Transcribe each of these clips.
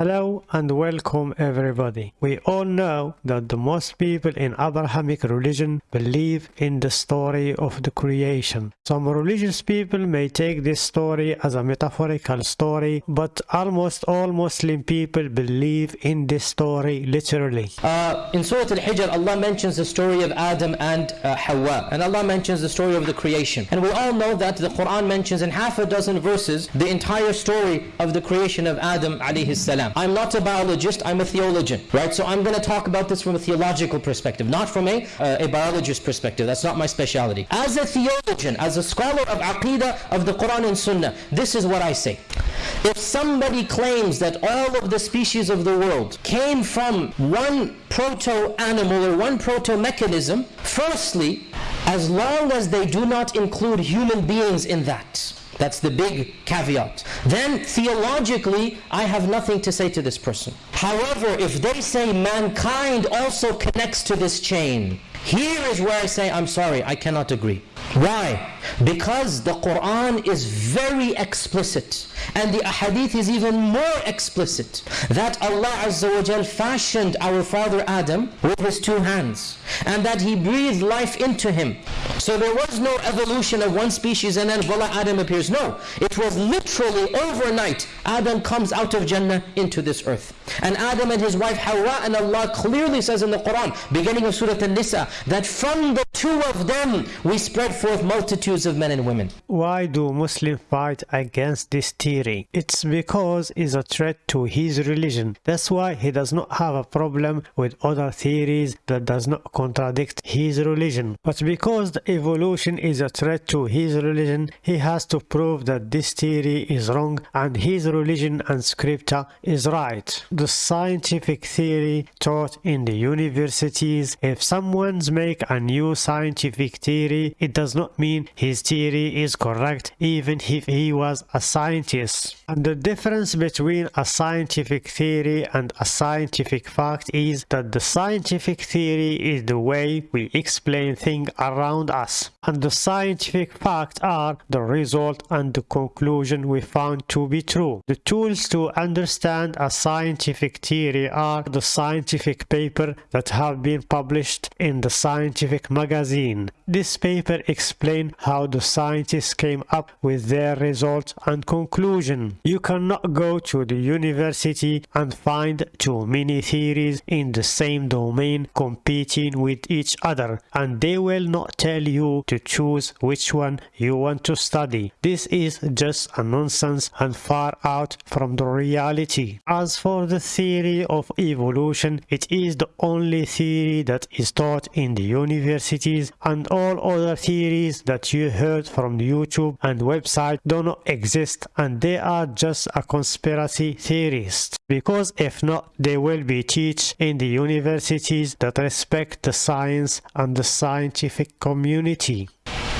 Hello and welcome everybody. We all know that the most people in Abrahamic religion believe in the story of the creation. Some religious people may take this story as a metaphorical story, but almost all Muslim people believe in this story literally. Uh, in Surah Al-Hijr, Allah mentions the story of Adam and uh, Hawa, and Allah mentions the story of the creation. And we all know that the Quran mentions in half a dozen verses the entire story of the creation of Adam alayhi salam. I'm not a biologist, I'm a theologian, right? So I'm going to talk about this from a theological perspective, not from a, uh, a biologist perspective. That's not my specialty. As a theologian, as a scholar of Aqidah of the Quran and Sunnah, this is what I say. If somebody claims that all of the species of the world came from one proto-animal or one proto-mechanism, firstly, as long as they do not include human beings in that, that's the big caveat. Then theologically, I have nothing to say to this person. However, if they say mankind also connects to this chain, here is where I say, I'm sorry, I cannot agree. Why? Because the Quran is very explicit and the ahadith is even more explicit that Allah Azza wa Jal fashioned our father Adam with his two hands and that he breathed life into him. So there was no evolution of one species and then voila Adam appears. No, it was literally overnight Adam comes out of Jannah into this earth. And Adam and his wife Hawa and Allah clearly says in the Quran, beginning of Surah An-Nisa, that from the two of them we spread forth multitudes of men and women. Why do Muslims fight against this theory? It's because it's a threat to his religion. That's why he does not have a problem with other theories that does not contradict his religion. But because the evolution is a threat to his religion, he has to prove that this theory is wrong and his religion and scripture is right. The scientific theory taught in the universities, if someone's make a new scientific theory, it does not mean his theory is correct even if he was a scientist. And the difference between a scientific theory and a scientific fact is that the scientific theory is the way we explain things around us. And the scientific facts are the result and the conclusion we found to be true. The tools to understand a scientific theory are the scientific paper that have been published in the scientific magazine. This paper explains how the scientists came up with their results and conclusion. You cannot go to the university and find too many theories in the same domain competing with each other and they will not tell you to choose which one you want to study. This is just a nonsense and far out from the reality. As for the theory of evolution, it is the only theory that is taught in the universities and all other theories that you heard from YouTube and website do not exist and they are just a conspiracy theorist because if not they will be teach in the universities that respect the science and the scientific community.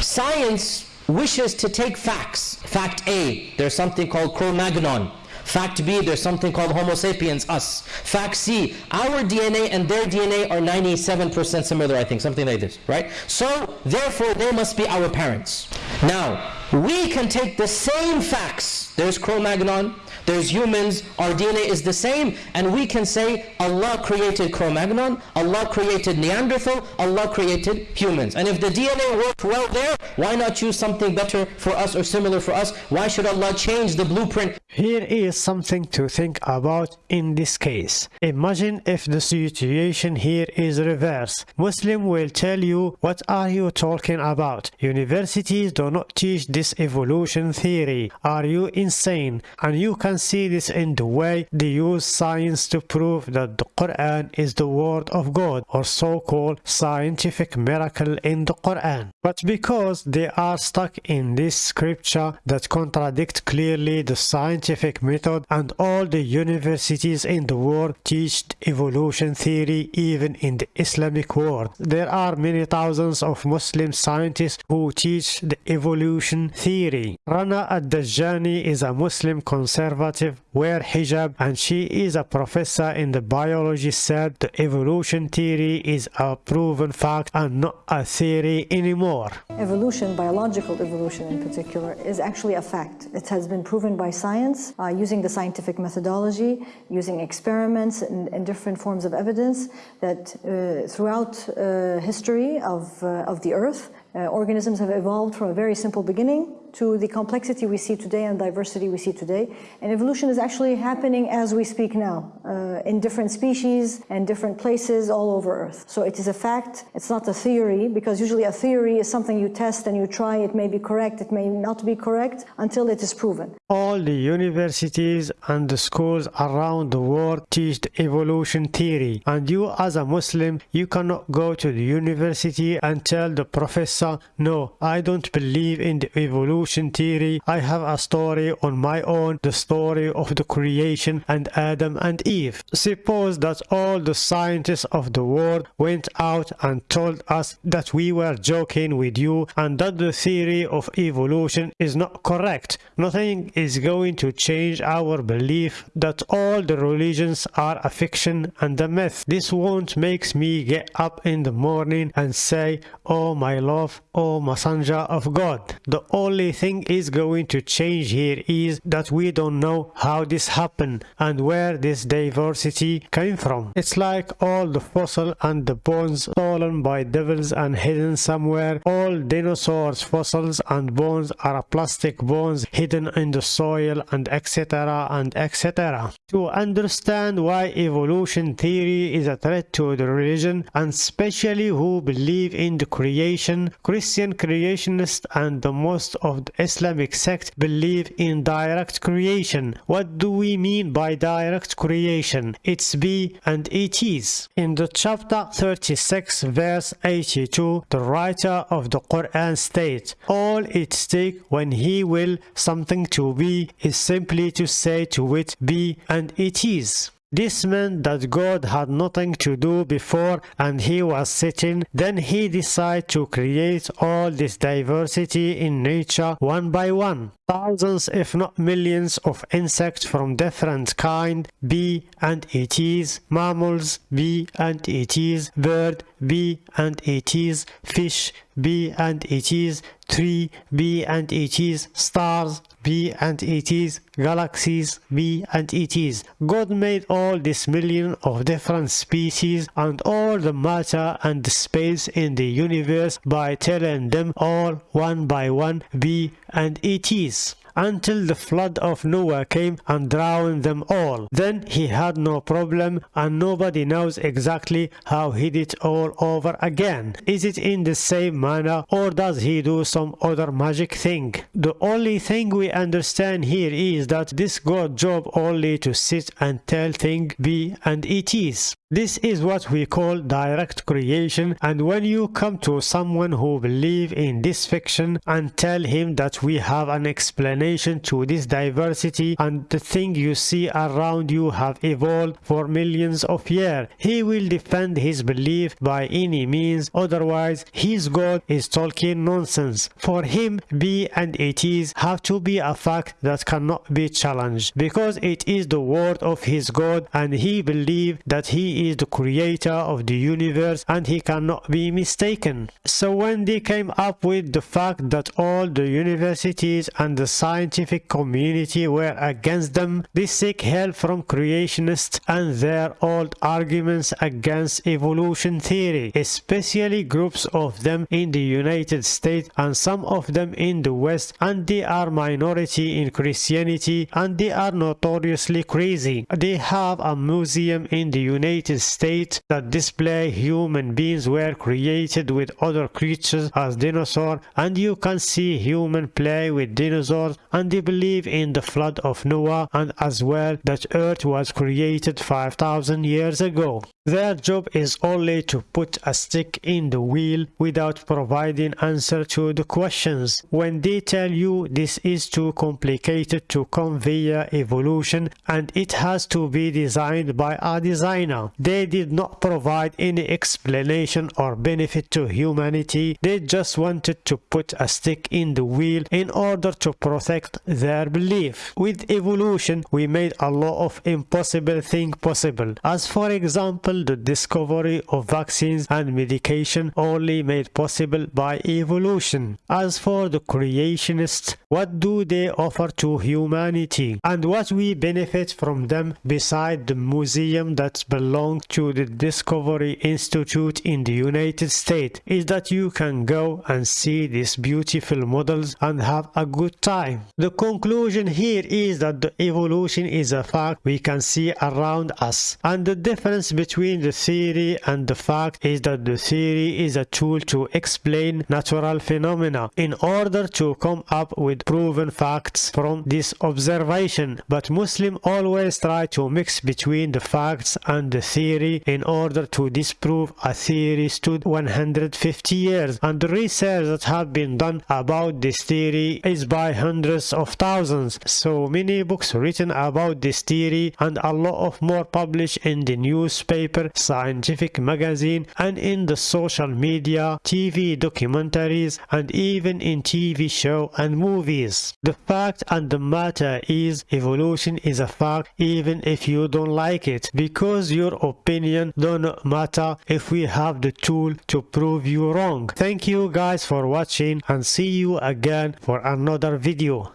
Science wishes to take facts. Fact A, there's something called Cro-Magnon. Fact B, there's something called Homo sapiens, us. Fact C, our DNA and their DNA are 97% similar, I think, something like this, right? So, therefore, they must be our parents. Now, we can take the same facts. There's Cro-Magnon, there's humans, our DNA is the same, and we can say Allah created Cro-Magnon, Allah created Neanderthal, Allah created humans. And if the DNA worked well there, why not choose something better for us or similar for us? Why should Allah change the blueprint? Here is something to think about in this case. Imagine if the situation here is reverse. Muslim will tell you, what are you talking about? Universities do not teach this evolution theory. Are you insane? And you can see this in the way they use science to prove that the Quran is the word of God or so-called scientific miracle in the Quran. But because they are stuck in this scripture that contradict clearly the scientific method and all the universities in the world teach evolution theory even in the Islamic world. There are many thousands of Muslim scientists who teach the evolution theory. Rana ad-Dajjani is a Muslim conservative conservative, wear hijab, and she is a professor in the biology said the evolution theory is a proven fact and not a theory anymore. Evolution, biological evolution in particular, is actually a fact. It has been proven by science uh, using the scientific methodology, using experiments and, and different forms of evidence that uh, throughout uh, history of, uh, of the earth, uh, organisms have evolved from a very simple beginning to the complexity we see today and diversity we see today. And evolution is actually happening as we speak now, uh, in different species and different places all over Earth. So it is a fact, it's not a theory, because usually a theory is something you test and you try, it may be correct, it may not be correct, until it is proven. All the universities and the schools around the world teach evolution theory, and you as a Muslim, you cannot go to the university and tell the professor, no, I don't believe in the evolution evolution theory, I have a story on my own, the story of the creation and Adam and Eve. Suppose that all the scientists of the world went out and told us that we were joking with you and that the theory of evolution is not correct. Nothing is going to change our belief that all the religions are a fiction and a myth. This won't make me get up in the morning and say, Oh my love, oh messenger of God. The only thing is going to change here is that we don't know how this happened and where this diversity came from. It's like all the fossil and the bones stolen by devils and hidden somewhere. All dinosaurs fossils and bones are plastic bones hidden in the soil and etc and etc. To understand why evolution theory is a threat to the religion and especially who believe in the creation, Christian creationists and the most of Islamic sect believe in direct creation. What do we mean by direct creation? It's be and it is. In the chapter 36 verse 82, the writer of the Quran states, All it takes when he will something to be is simply to say to it be and it is. This meant that God had nothing to do before and he was sitting. Then he decided to create all this diversity in nature one by one. Thousands if not millions of insects from different kind, bee and ETs, mammals, bee and ETs, bird, bee and it is fish, bee and it is tree, bee and it is stars, bee and it is galaxies, bee and it is God made all this million of different species and all the matter and space in the universe by telling them all one by one. Be and ETs until the flood of Noah came and drowned them all. Then he had no problem and nobody knows exactly how he did all over again. Is it in the same manner or does he do some other magic thing? The only thing we understand here is that this God job only to sit and tell thing be and it is. This is what we call direct creation and when you come to someone who believe in this fiction and tell him that we have an explanation to this diversity and the thing you see around you have evolved for millions of years, he will defend his belief by any means otherwise his God is talking nonsense. For him be and it is have to be a fact that cannot be challenged because it is the word of his God and he believed that he is the creator of the universe and he cannot be mistaken. So when they came up with the fact that all the universities and the scientific community were against them, they seek help from creationists and their old arguments against evolution theory, especially groups of them in the United States and some of them in the West and they are minority in Christianity and they are notoriously crazy. They have a museum in the United States that display human beings were created with other creatures as dinosaurs and you can see human play with dinosaurs and they believe in the flood of Noah and as well that earth was created 5000 years ago. Their job is only to put a stick in the wheel without providing answer to the questions. When they tell you this is too complicated to via evolution and it has to be designed by a designer. They did not provide any explanation or benefit to humanity. They just wanted to put a stick in the wheel in order to protect their belief. With evolution, we made a lot of impossible things possible. As for example, the discovery of vaccines and medication only made possible by evolution. As for the creationists, what do they offer to humanity? And what we benefit from them beside the museum that belongs to the Discovery Institute in the United States is that you can go and see these beautiful models and have a good time. The conclusion here is that the evolution is a fact we can see around us and the difference between the theory and the fact is that the theory is a tool to explain natural phenomena in order to come up with proven facts from this observation but Muslims always try to mix between the facts and the theory in order to disprove a theory stood 150 years and the research that have been done about this theory is by hundreds of thousands. So many books written about this theory and a lot of more published in the newspaper scientific magazine and in the social media TV documentaries and even in TV show and movies. The fact and the matter is evolution is a fact even if you don't like it because your opinion don't matter if we have the tool to prove you wrong. Thank you guys for watching and see you again for another video